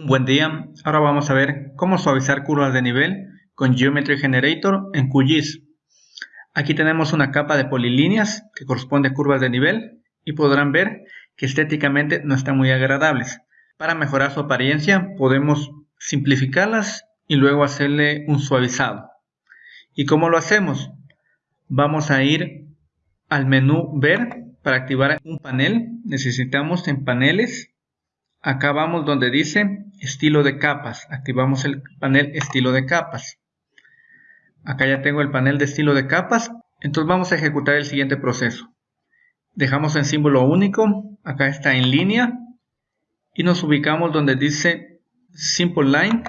Un buen día, ahora vamos a ver cómo suavizar curvas de nivel con Geometry Generator en QGIS. Aquí tenemos una capa de polilíneas que corresponde a curvas de nivel y podrán ver que estéticamente no están muy agradables. Para mejorar su apariencia podemos simplificarlas y luego hacerle un suavizado. ¿Y cómo lo hacemos? Vamos a ir al menú Ver para activar un panel. Necesitamos en paneles Acá vamos donde dice estilo de capas. Activamos el panel estilo de capas. Acá ya tengo el panel de estilo de capas. Entonces vamos a ejecutar el siguiente proceso. Dejamos en símbolo único. Acá está en línea. Y nos ubicamos donde dice Simple Line.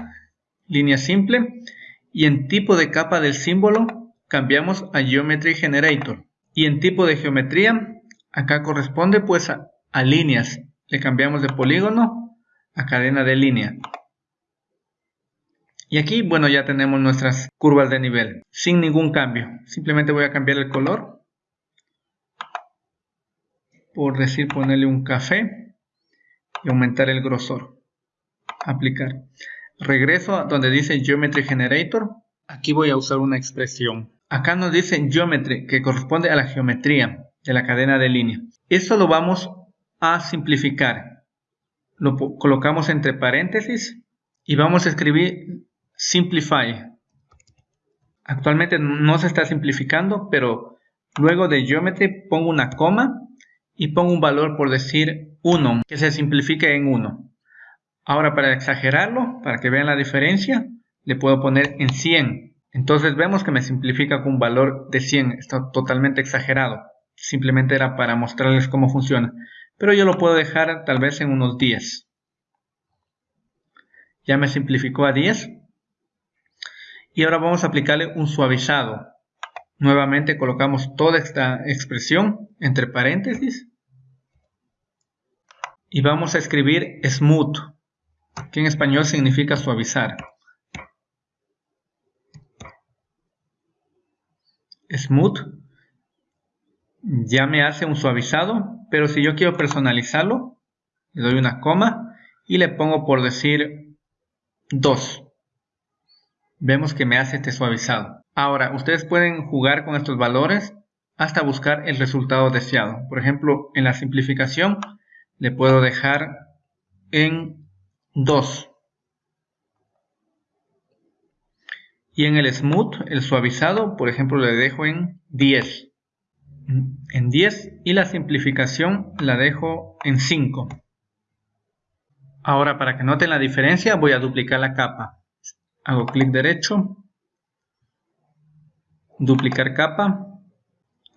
Línea simple. Y en tipo de capa del símbolo cambiamos a Geometry Generator. Y en tipo de geometría acá corresponde pues a, a líneas le cambiamos de polígono a cadena de línea. Y aquí, bueno, ya tenemos nuestras curvas de nivel, sin ningún cambio. Simplemente voy a cambiar el color. Por decir, ponerle un café y aumentar el grosor. Aplicar. Regreso a donde dice Geometry Generator. Aquí voy a usar una expresión. Acá nos dice Geometry, que corresponde a la geometría de la cadena de línea. Eso lo vamos a simplificar. Lo colocamos entre paréntesis y vamos a escribir simplify. Actualmente no se está simplificando, pero luego de geometry pongo una coma y pongo un valor por decir 1, que se simplifique en 1. Ahora para exagerarlo, para que vean la diferencia, le puedo poner en 100. Entonces vemos que me simplifica con un valor de 100, está totalmente exagerado. Simplemente era para mostrarles cómo funciona pero yo lo puedo dejar tal vez en unos 10. Ya me simplificó a 10. Y ahora vamos a aplicarle un suavizado. Nuevamente colocamos toda esta expresión entre paréntesis. Y vamos a escribir smooth, que en español significa suavizar. Smooth ya me hace un suavizado pero si yo quiero personalizarlo, le doy una coma y le pongo por decir 2. Vemos que me hace este suavizado. Ahora, ustedes pueden jugar con estos valores hasta buscar el resultado deseado. Por ejemplo, en la simplificación le puedo dejar en 2. Y en el smooth, el suavizado, por ejemplo, le dejo en 10 en 10 y la simplificación la dejo en 5. Ahora para que noten la diferencia voy a duplicar la capa. Hago clic derecho, duplicar capa,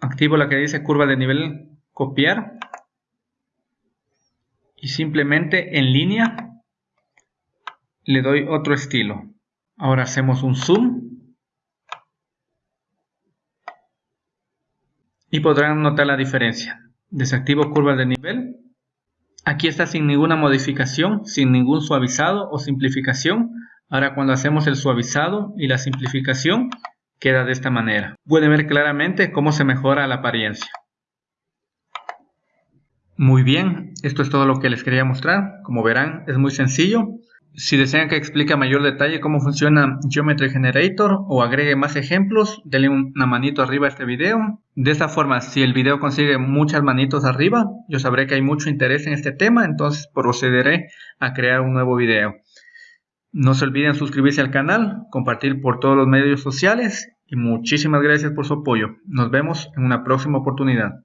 activo la que dice curva de nivel copiar y simplemente en línea le doy otro estilo. Ahora hacemos un zoom y podrán notar la diferencia. Desactivo curvas de nivel. Aquí está sin ninguna modificación, sin ningún suavizado o simplificación. Ahora cuando hacemos el suavizado y la simplificación, queda de esta manera. Pueden ver claramente cómo se mejora la apariencia. Muy bien, esto es todo lo que les quería mostrar. Como verán, es muy sencillo. Si desean que explique a mayor detalle cómo funciona Geometry Generator o agregue más ejemplos, denle una manito arriba a este video. De esta forma, si el video consigue muchas manitos arriba, yo sabré que hay mucho interés en este tema, entonces procederé a crear un nuevo video. No se olviden suscribirse al canal, compartir por todos los medios sociales y muchísimas gracias por su apoyo. Nos vemos en una próxima oportunidad.